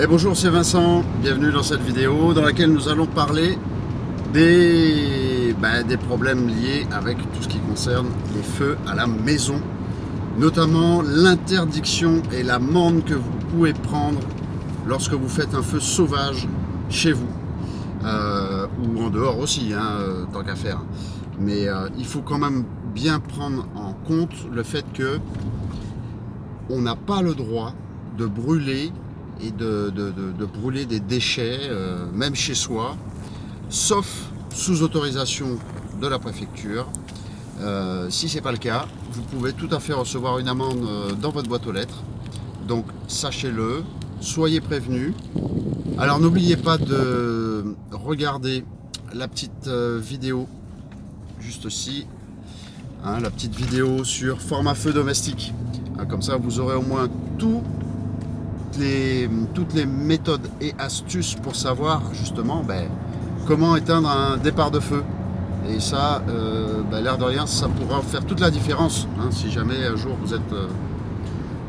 Et bonjour, c'est Vincent, bienvenue dans cette vidéo dans laquelle nous allons parler des, ben, des problèmes liés avec tout ce qui concerne les feux à la maison, notamment l'interdiction et l'amende que vous pouvez prendre lorsque vous faites un feu sauvage chez vous, euh, ou en dehors aussi, hein, euh, tant qu'à faire. Mais euh, il faut quand même bien prendre en compte le fait que on n'a pas le droit de brûler et de, brûler des déchets, euh, même chez soi, sauf sous autorisation de la préfecture. Euh, si ce n'est pas le cas, vous pouvez tout à fait recevoir une amende euh, dans votre boîte aux lettres. Donc sachez-le, soyez prévenus. Alors n'oubliez pas de regarder la petite vidéo juste ici, hein, la petite vidéo sur format feu domestique. Hein, comme ça vous aurez au moins tout toutes les méthodes et astuces pour savoir justement ben, comment éteindre un départ de feu. Et ça, euh, ben, l'air de rien, ça pourra faire toute la différence hein, si jamais un jour vous êtes, euh,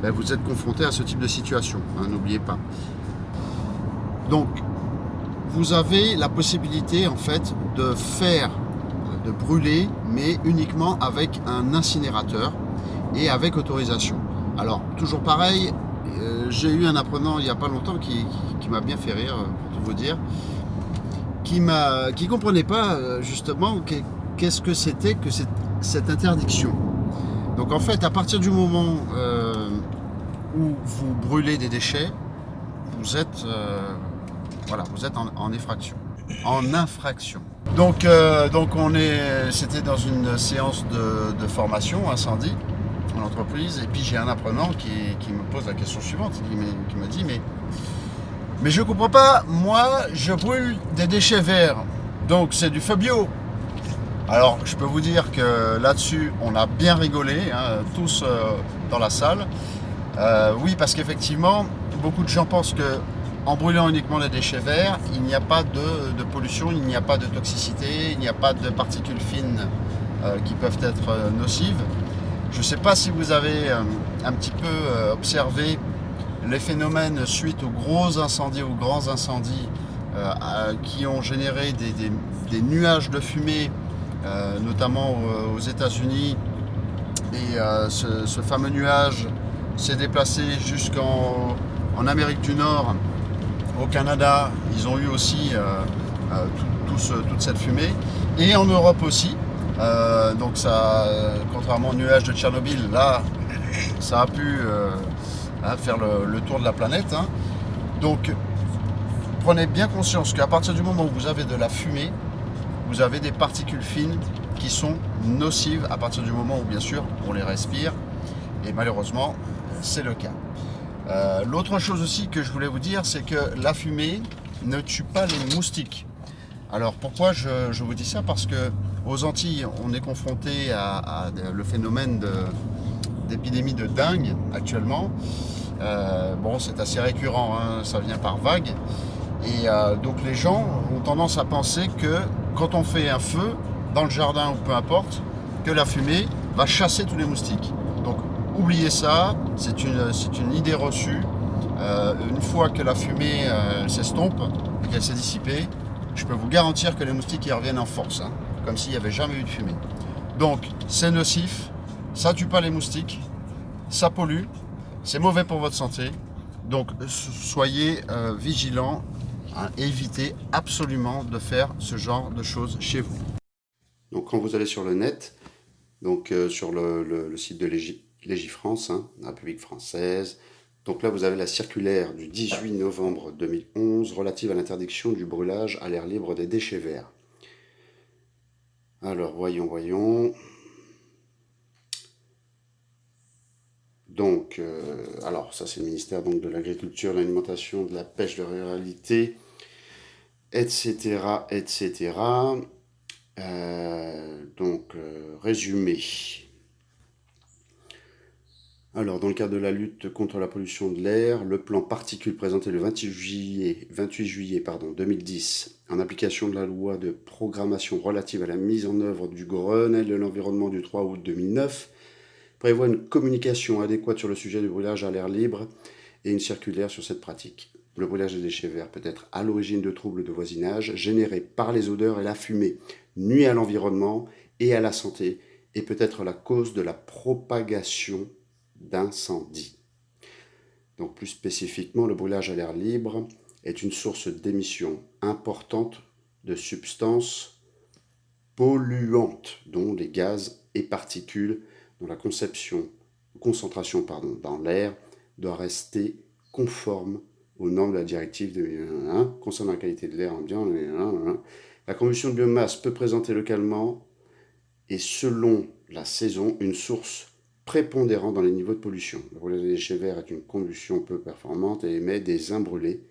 ben, vous êtes confronté à ce type de situation. Hein, n'oubliez pas. Donc, vous avez la possibilité en fait de faire, de brûler, mais uniquement avec un incinérateur et avec autorisation. Alors, toujours pareil, j'ai eu un apprenant il n'y a pas longtemps qui, m'a bien fait rire, pour tout vous dire, qui ne qui comprenait pas euh, justement qu'est-ce que c'était que cette, interdiction. Donc en fait, à partir du moment euh, où vous brûlez des déchets, vous êtes, voilà, vous êtes en, effraction, en infraction. Donc, donc on est, c'était dans une séance de formation incendie entreprise. Et puis j'ai un apprenant qui, me pose la question suivante, qui me, dit mais, mais je comprends pas, moi je brûle des déchets verts, donc c'est du feu bio. Alors je peux vous dire que là-dessus on a bien rigolé, hein, tous euh, dans la salle. Euh, oui parce qu'effectivement beaucoup de gens pensent que en brûlant uniquement les déchets verts, il n'y a pas de, pollution, il n'y a pas de toxicité, il n'y a pas de particules fines euh, qui peuvent être nocives. Je ne sais pas si vous avez euh, un petit peu euh, observé les phénomènes suite aux gros incendies, aux grands incendies euh, qui ont généré des, nuages de fumée, notamment aux États-Unis. Et ce, fameux nuage s'est déplacé jusqu'en Amérique du Nord, au Canada. Ils ont eu aussi toute cette fumée. Et en Europe aussi, euh, donc ça, contrairement au nuage de Tchernobyl, là, ça a pu euh, hein, faire le, tour de la planète. Hein. Donc, prenez bien conscience qu'à partir du moment où vous avez de la fumée, vous avez des particules fines qui sont nocives à partir du moment où, bien sûr, on les respire. Et malheureusement, c'est le cas. Euh, l'autre chose aussi que je voulais vous dire, c'est que la fumée ne tue pas les moustiques. Alors pourquoi je, vous dis ça? Parce que aux Antilles, on est confronté à, le phénomène d'épidémie de, dingue actuellement. Euh, bon, c'est assez récurrent, hein, ça vient par vague. Et euh, donc les gens ont tendance à penser que quand on fait un feu, dans le jardin ou peu importe, que la fumée va chasser tous les moustiques. Donc oubliez ça, c'est une, idée reçue. Euh, une fois que la fumée s'estompe, qu'elle s'est dissipée, je peux vous garantir que les moustiques y reviennent en force, hein, comme s'il n'y avait jamais eu de fumée. Donc, c'est nocif, ça tue pas les moustiques, ça pollue, c'est mauvais pour votre santé. Donc, soyez euh, vigilants, hein, évitez absolument de faire ce genre de choses chez vous. Donc, quand vous allez sur le net, donc euh, sur le, site de Légifrance, hein, la République française, donc là, vous avez la circulaire du 18 novembre 2011 relative à l'interdiction du brûlage à l'air libre des déchets verts. Alors, voyons, voyons. Donc, euh, alors ça c'est le ministère donc, de l'Agriculture, de l'Alimentation, de la Pêche, de la Ruralité, etc., etc. Euh, donc, euh, résumé. Alors, dans le cadre de la lutte contre la pollution de l'air, le plan particules présenté le 28 juillet, 28 juillet pardon, 2010, en application de la loi de programmation relative à la mise en œuvre du Grenelle de l'environnement du 3 août 2009, prévoit une communication adéquate sur le sujet du brûlage à l'air libre et une circulaire sur cette pratique. le brûlage des déchets verts peut être à l'origine de troubles de voisinage générés par les odeurs et la fumée, nuit à l'environnement et à la santé, et peut être la cause de la propagation d'incendies. Donc plus spécifiquement, le brûlage à l'air libre est une source d'émission importante de substances polluantes, dont les gaz et particules, dont la conception, concentration pardon, dans l'air doit rester conforme aux normes de la directive de concernant la qualité de l'air ambiant. La combustion de biomasse peut présenter localement et selon la saison une source prépondérante dans les niveaux de pollution. Le brûlage des déchets verts est une combustion peu performante et émet des imbrûlés,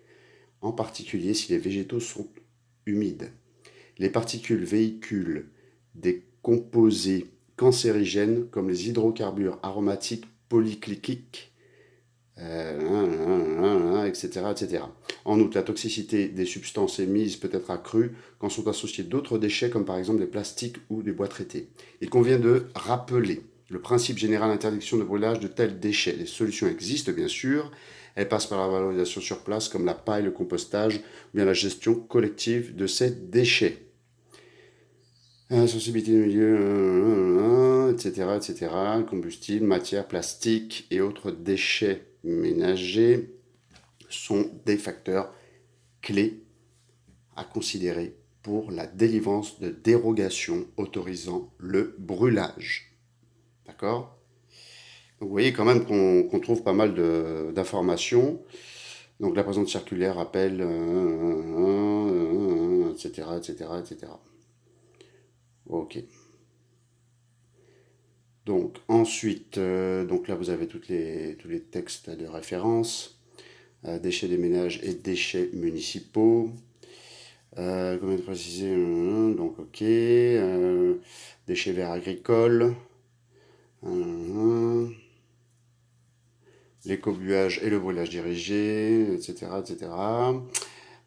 en particulier si les végétaux sont humides. Les particules véhiculent des composés cancérigènes comme les hydrocarbures aromatiques polycliquiques, etc., euh, etc. En outre, la toxicité des substances émises peut être accrue quand sont associés d'autres déchets comme par exemple des plastiques ou des bois traités. Il convient de rappeler le principe général d'interdiction de brûlage de tels déchets. Les solutions existent bien sûr, elles passent par la valorisation sur place comme la paille, le compostage ou bien la gestion collective de ces déchets. Sensibilité du milieu, etc., etc., combustible, matière, plastique et autres déchets ménagers sont des facteurs clés à considérer pour la délivrance de dérogations autorisant le brûlage. D'accord? Vous voyez quand même qu'on trouve pas mal d'informations. Donc la présente circulaire rappelle, etc., etc., etc. Ok. Donc ensuite, euh, donc là vous avez les, tous les textes de référence, euh, déchets des ménages et déchets municipaux. Euh, comment préciser Donc ok, déchets verts agricoles, l'écobuage et le brûlage dirigé, etc. etc.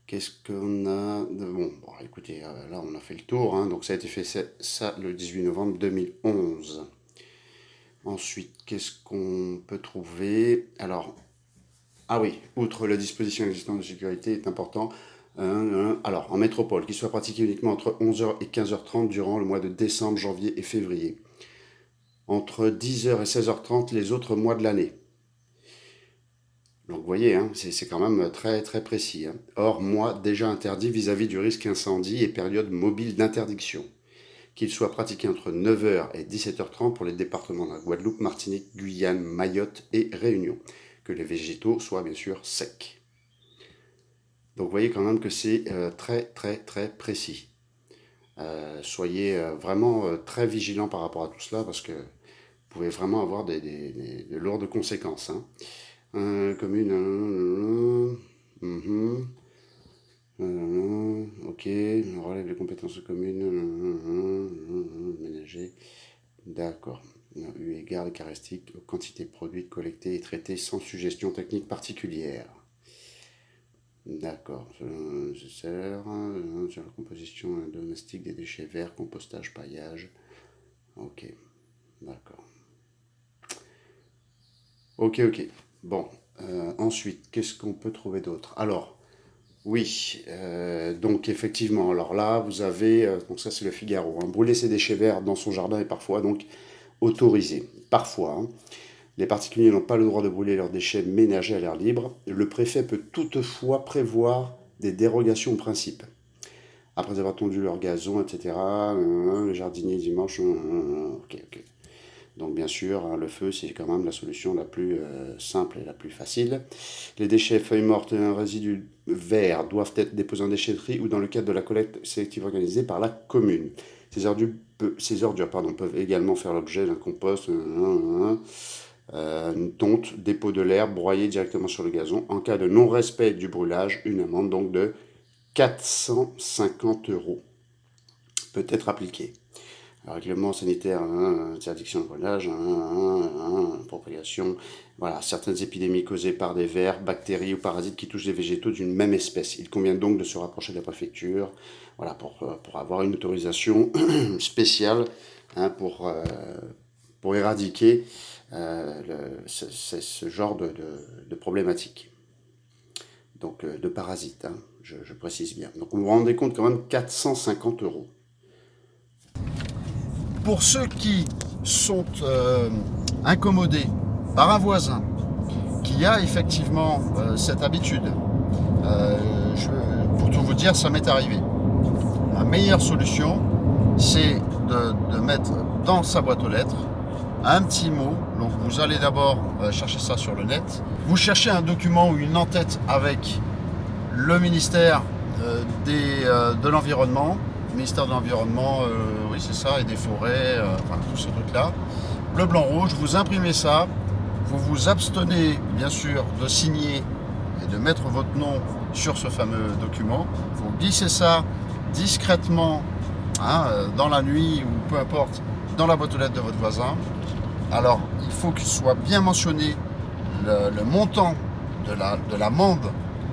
Qu'est-ce qu'on a de... bon, écoutez, là on a fait le tour, hein. donc ça a été fait ça le 18 novembre 2011. Ensuite, qu'est-ce qu'on peut trouver? Alors, ah oui, outre la disposition existante de sécurité est important. Euh, alors, en métropole, qu'il soit pratiqué uniquement entre 11h et 15h30 durant le mois de décembre, janvier et février. Entre 10h et 16h30 les autres mois de l'année. Donc vous voyez, hein, c'est quand même très très précis. Hein. Or, mois déjà interdit vis-à-vis -vis du risque incendie et période mobile d'interdiction qu'il soit pratiqué entre 9h et 17h30 pour les départements de la Guadeloupe, Martinique, Guyane, Mayotte et Réunion. Que les végétaux soient bien sûr secs. Donc vous voyez quand même que c'est euh, très très très précis. Euh, soyez euh, vraiment très vigilants par rapport à tout cela parce que vous pouvez vraiment avoir des, de lourdes conséquences. Hein. commune, euh, ok, relève les compétences communes, ménager, d'accord. Eu égard les caractéristiques aux quantités produites, collectées et traitées sans suggestion technique particulière. D'accord, nécessaire, sur la composition domestique des déchets verts, compostage, paillage. Ok, d'accord. Ok, ok. Bon, euh, ensuite, qu'est-ce qu'on peut trouver d'autre? Alors, oui, euh, donc effectivement, alors là, vous avez, euh, donc ça c'est le Figaro, hein, brûler ses déchets verts dans son jardin est parfois donc autorisé. Parfois, hein. Les particuliers n'ont pas le droit de brûler leurs déchets ménagers à l'air libre. Le préfet peut toutefois prévoir des dérogations au principe. Après avoir tondu leur gazon, etc., euh, le jardinier dimanche. Donc bien sûr, hein, le feu, c'est quand même la solution la plus euh, simple et la plus facile. Les déchets, feuilles mortes et un résidu vert doivent être déposés en déchetterie ou dans le cadre de la collecte sélective organisée par la commune. Ces ordures, peuvent également faire l'objet d'un compost, euh, tonte, dépôt de l'herbe, broyé directement sur le gazon. En cas de non-respect du brûlage, une amende donc de 450 euros peut être appliquée règlement sanitaire, hein, interdiction de brûlage, hein, propagation, voilà, certaines épidémies causées par des vers, bactéries ou parasites qui touchent des végétaux d'une même espèce. Il convient donc de se rapprocher de la préfecture voilà, pour, euh, pour avoir une autorisation spéciale hein, pour, euh, pour éradiquer euh, le, ce, genre de, de, de problématique. donc de parasites, hein, je, précise bien. Donc vous vous rendez compte quand même 450 euros. Pour ceux qui sont incommodés par un voisin qui a effectivement cette habitude, je, pour tout vous dire, ça m'est arrivé. La meilleure solution, c'est de, mettre dans sa boîte aux lettres un petit mot. Donc vous allez d'abord euh, chercher ça sur le net. Vous cherchez un document ou une en-tête avec le ministère euh, euh, de l'Environnement, ministère de l'Environnement, oui c'est ça, et des forêts, enfin tout ce truc là. Bleu, blanc, rouge, vous imprimez ça, vous vous abstenez bien sûr de signer et de mettre votre nom sur ce fameux document. Vous glissez ça discrètement Hein, dans la nuit ou peu importe, dans la boîte aux lettres de votre voisin. Alors, il faut qu'il soit bien mentionné le, montant de la,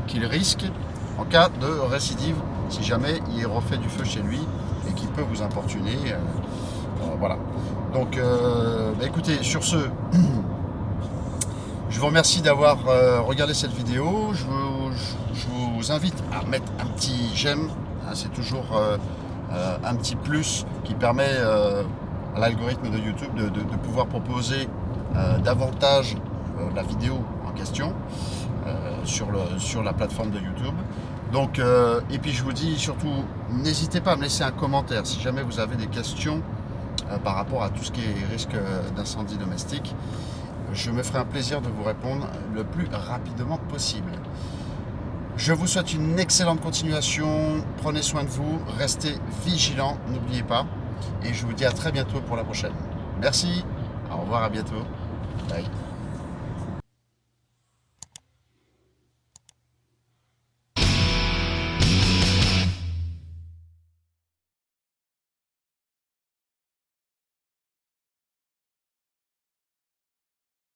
qu'il risque en cas de récidive, si jamais il refait du feu chez lui et qu'il peut vous importuner. Euh, euh, voilà. Donc, bah, écoutez, sur ce, je vous remercie d'avoir regardé cette vidéo. Je vous, invite à mettre un petit j'aime. Hein, c'est toujours euh, un petit plus qui permet euh, l'algorithme de YouTube de, pouvoir proposer euh, davantage la vidéo en question sur, le, sur la plateforme de YouTube. Donc, et puis je vous dis surtout, n'hésitez pas à me laisser un commentaire si jamais vous avez des questions par rapport à tout ce qui est risque d'incendie domestique. Je me ferai un plaisir de vous répondre le plus rapidement possible. Je vous souhaite une excellente continuation. Prenez soin de vous, restez vigilants, n'oubliez pas. Et je vous dis à très bientôt pour la prochaine. Merci, au revoir, à bientôt. Bye.